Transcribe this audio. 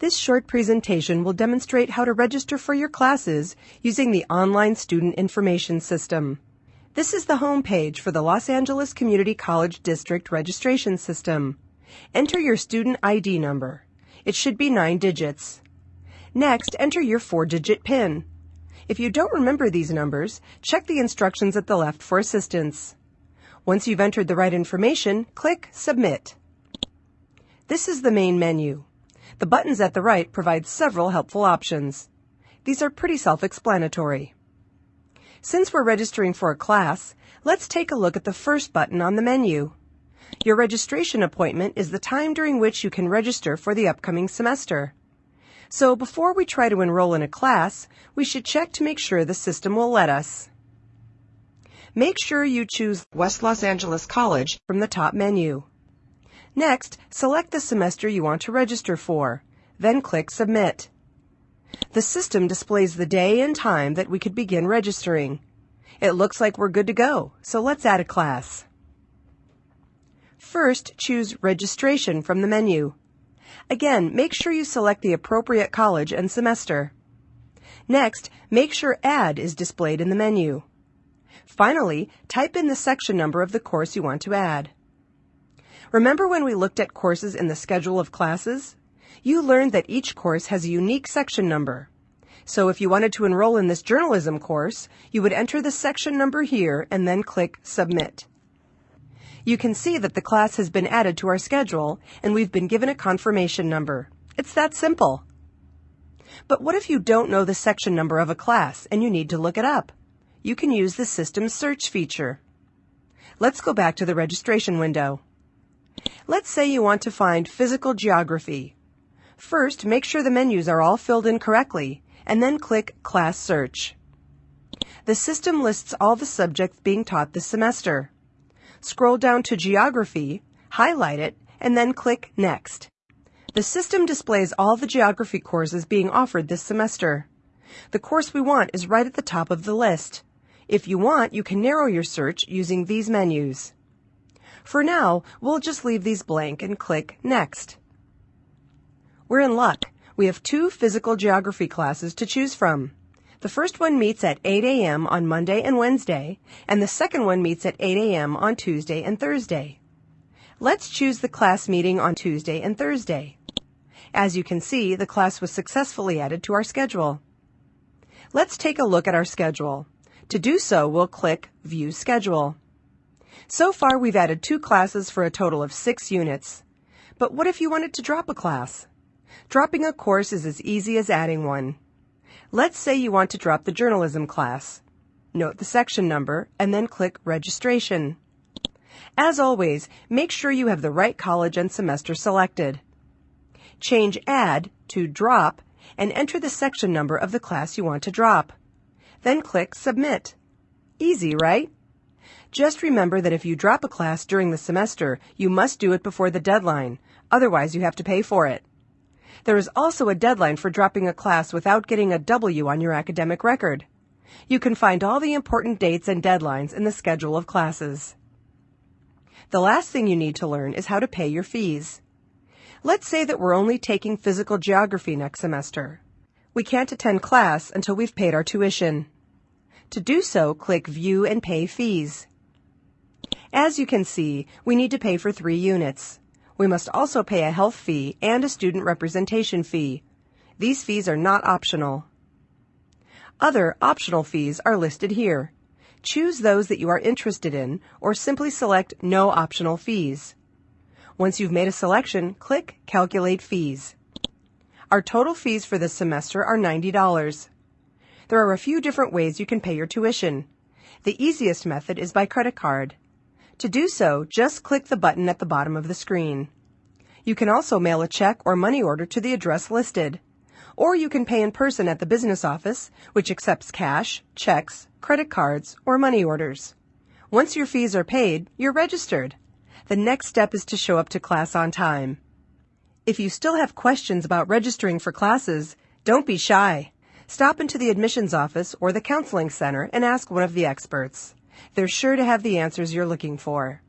This short presentation will demonstrate how to register for your classes using the Online Student Information System. This is the home page for the Los Angeles Community College District registration system. Enter your student ID number. It should be nine digits. Next, enter your four-digit PIN. If you don't remember these numbers, check the instructions at the left for assistance. Once you've entered the right information, click Submit. This is the main menu. The buttons at the right provide several helpful options. These are pretty self-explanatory. Since we're registering for a class, let's take a look at the first button on the menu. Your registration appointment is the time during which you can register for the upcoming semester. So before we try to enroll in a class, we should check to make sure the system will let us. Make sure you choose West Los Angeles College from the top menu. Next, select the semester you want to register for, then click Submit. The system displays the day and time that we could begin registering. It looks like we're good to go, so let's add a class. First, choose Registration from the menu. Again, make sure you select the appropriate college and semester. Next, make sure Add is displayed in the menu. Finally, type in the section number of the course you want to add. Remember when we looked at courses in the schedule of classes? You learned that each course has a unique section number. So if you wanted to enroll in this journalism course, you would enter the section number here and then click Submit. You can see that the class has been added to our schedule and we've been given a confirmation number. It's that simple. But what if you don't know the section number of a class and you need to look it up? You can use the system search feature. Let's go back to the registration window. Let's say you want to find physical geography. First, make sure the menus are all filled in correctly, and then click Class Search. The system lists all the subjects being taught this semester. Scroll down to Geography, highlight it, and then click Next. The system displays all the geography courses being offered this semester. The course we want is right at the top of the list. If you want, you can narrow your search using these menus. For now, we'll just leave these blank and click Next. We're in luck. We have two physical geography classes to choose from. The first one meets at 8 a.m. on Monday and Wednesday, and the second one meets at 8 a.m. on Tuesday and Thursday. Let's choose the class meeting on Tuesday and Thursday. As you can see, the class was successfully added to our schedule. Let's take a look at our schedule. To do so, we'll click View Schedule. So far, we've added two classes for a total of six units. But what if you wanted to drop a class? Dropping a course is as easy as adding one. Let's say you want to drop the journalism class. Note the section number and then click Registration. As always, make sure you have the right college and semester selected. Change Add to Drop and enter the section number of the class you want to drop. Then click Submit. Easy, right? Just remember that if you drop a class during the semester, you must do it before the deadline. Otherwise, you have to pay for it. There is also a deadline for dropping a class without getting a W on your academic record. You can find all the important dates and deadlines in the schedule of classes. The last thing you need to learn is how to pay your fees. Let's say that we're only taking physical geography next semester. We can't attend class until we've paid our tuition. To do so, click View and Pay Fees. As you can see, we need to pay for three units. We must also pay a health fee and a student representation fee. These fees are not optional. Other optional fees are listed here. Choose those that you are interested in or simply select No Optional Fees. Once you've made a selection, click Calculate Fees. Our total fees for this semester are $90. There are a few different ways you can pay your tuition. The easiest method is by credit card. To do so, just click the button at the bottom of the screen. You can also mail a check or money order to the address listed. Or you can pay in person at the business office, which accepts cash, checks, credit cards, or money orders. Once your fees are paid, you're registered. The next step is to show up to class on time. If you still have questions about registering for classes, don't be shy. Stop into the admissions office or the counseling center and ask one of the experts. They're sure to have the answers you're looking for.